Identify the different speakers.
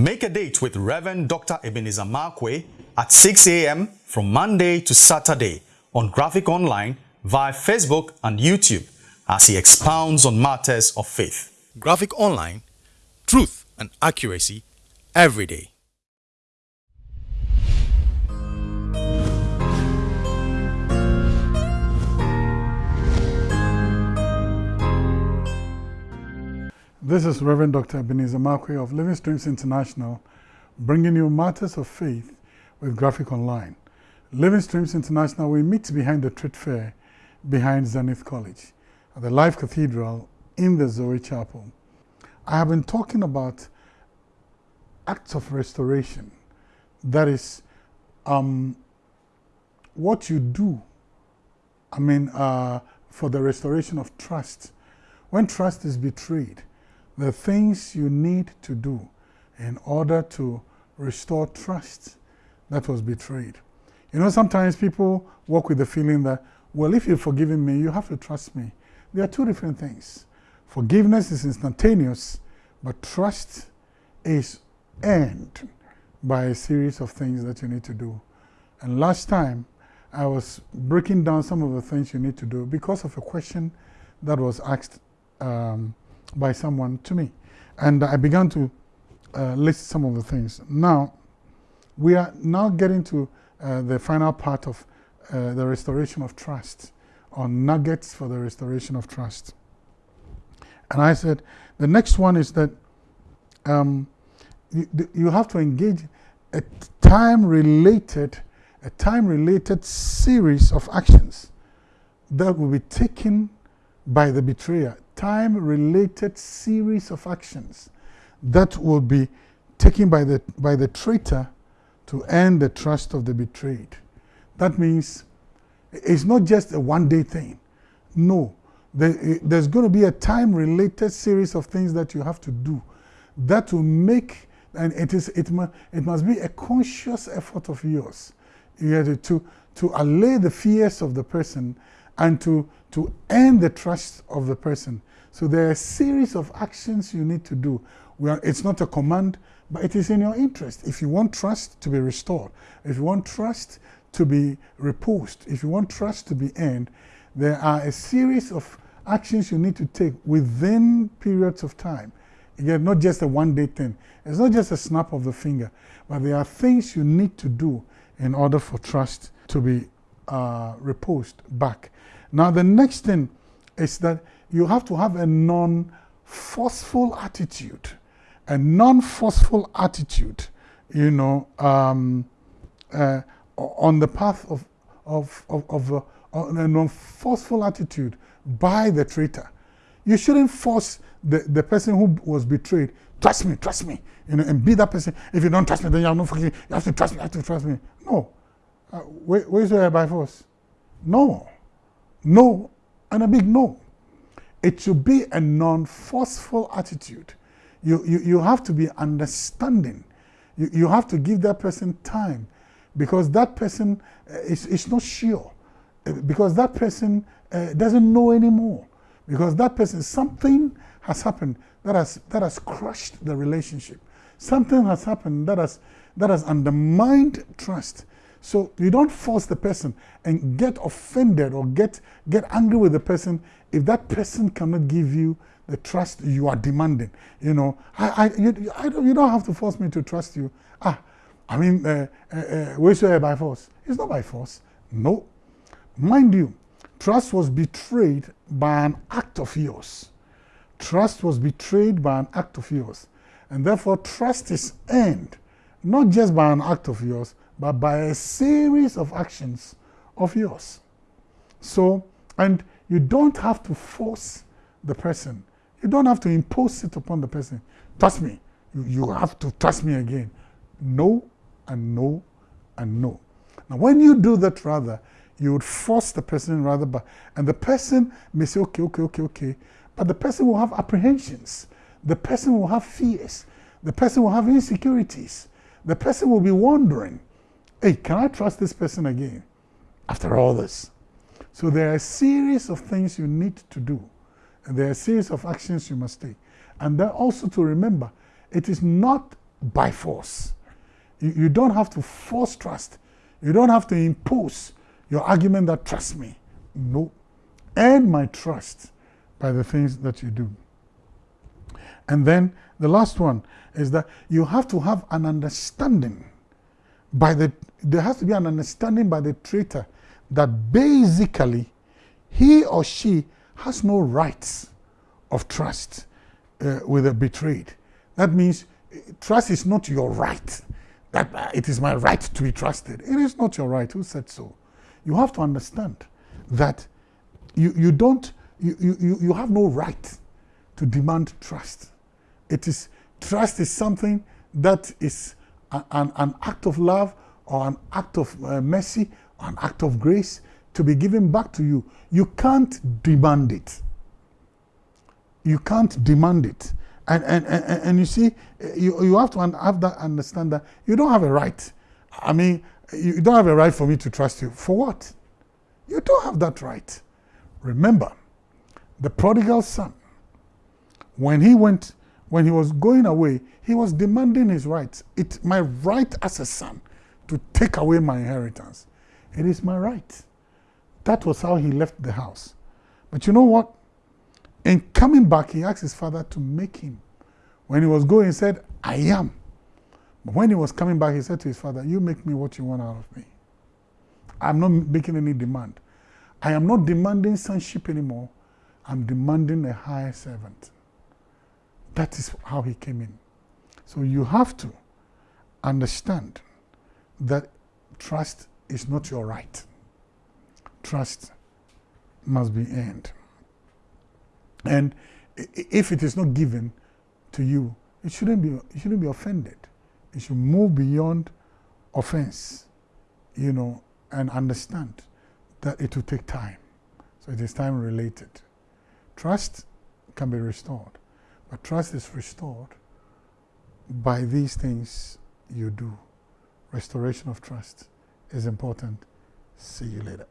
Speaker 1: Make a date with Reverend Dr. Ebenezer Markwei at 6 a.m. from Monday to Saturday on Graphic Online via Facebook and YouTube as he expounds on matters of faith. Graphic Online, truth and accuracy every day.
Speaker 2: This is Reverend Dr. Ebenezer Markwei of Living Streams International, bringing you matters of faith with Graphic Online. Living Streams International, we meet behind the trade fair behind Zenith College at the Life Cathedral in the Zoe Chapel. I have been talking about acts of restoration. That is um, what you do, I mean, uh, for the restoration of trust. When trust is betrayed, the things you need to do in order to restore trust that was betrayed. You know, sometimes people walk with the feeling that, well, if you've forgiven me, you have to trust me. There are two different things. Forgiveness is instantaneous, but trust is earned by a series of things that you need to do. And last time, I was breaking down some of the things you need to do because of a question that was asked um, by someone to me. And I began to uh, list some of the things. Now, we are now getting to uh, the final part of uh, the restoration of trust, or nuggets for the restoration of trust. And I said, the next one is that um, you, you have to engage a time-related, a time-related series of actions that will be taken by the betrayer time-related series of actions that will be taken by the, by the traitor to earn the trust of the betrayed. That means it's not just a one-day thing. No, there's going to be a time-related series of things that you have to do that will make, and it, is, it, it must be a conscious effort of yours you to, to allay the fears of the person and to, to earn the trust of the person. So there are a series of actions you need to do. Are, it's not a command, but it is in your interest. If you want trust to be restored, if you want trust to be reposed, if you want trust to be earned, there are a series of actions you need to take within periods of time. Again, not just a one-day thing. It's not just a snap of the finger, but there are things you need to do in order for trust to be uh, reposed back. Now, the next thing is that you have to have a non-forceful attitude. A non-forceful attitude, you know, um, uh, on the path of, of, of, of uh, a non-forceful attitude by the traitor. You shouldn't force the, the person who was betrayed, trust me, trust me, you know, and be that person. If you don't trust me, then you have no forgiving. You have to trust me, you have to trust me. No. Uh, where, where's your by force? No. No, and a big no. It should be a non-forceful attitude. You, you, you have to be understanding. You, you have to give that person time because that person uh, is, is not sure. Uh, because that person uh, doesn't know anymore. Because that person, something has happened that has, that has crushed the relationship. Something has happened that has, that has undermined trust. So you don't force the person and get offended or get, get angry with the person if that person cannot give you the trust you are demanding. You know, I, I, you, I don't, you don't have to force me to trust you. Ah, I mean, uh, uh, uh, by force? It's not by force. No. Mind you, trust was betrayed by an act of yours. Trust was betrayed by an act of yours. And therefore, trust is earned, not just by an act of yours, but by a series of actions of yours. So, and you don't have to force the person. You don't have to impose it upon the person. Trust me. You, have to trust me again. No and no and no. Now, when you do that rather, you would force the person rather, but, and the person may say, okay, okay, okay, okay, but the person will have apprehensions. The person will have fears. The person will have insecurities. The person will be wondering, hey, can I trust this person again after all this? So there are a series of things you need to do. And there are a series of actions you must take. And then also to remember, it is not by force. You, you don't have to force trust. You don't have to impose your argument that trust me. No. Earn my trust by the things that you do. And then the last one is that you have to have an understanding by the, there has to be an understanding by the traitor that basically he or she has no rights of trust uh, with a betrayed. That means trust is not your right. That uh, it is my right to be trusted. It is not your right. Who said so? You have to understand that you, you don't, you, you, you have no right to demand trust. It is, trust is something that is an, an act of love or an act of uh, mercy or an act of grace to be given back to you. You can't demand it. You can't demand it. And, and, and, and you see, you, you have to have that understand that you don't have a right. I mean, you don't have a right for me to trust you. For what? You don't have that right. Remember, the prodigal son, when he went, when he was going away, he was demanding his rights. It's my right as a son to take away my inheritance. It is my right. That was how he left the house. But you know what? In coming back, he asked his father to make him. When he was going, he said, I am. But when he was coming back, he said to his father, You make me what you want out of me. I'm not making any demand. I am not demanding sonship anymore. I'm demanding a higher servant. That is how he came in. So you have to understand that trust is not your right. Trust must be earned. And if it is not given to you, it shouldn't be, you shouldn't be offended. You should move beyond offense, you know, and understand that it will take time. So it is time related. Trust can be restored, but trust is restored by these things you do. Restoration of trust is important. See you later.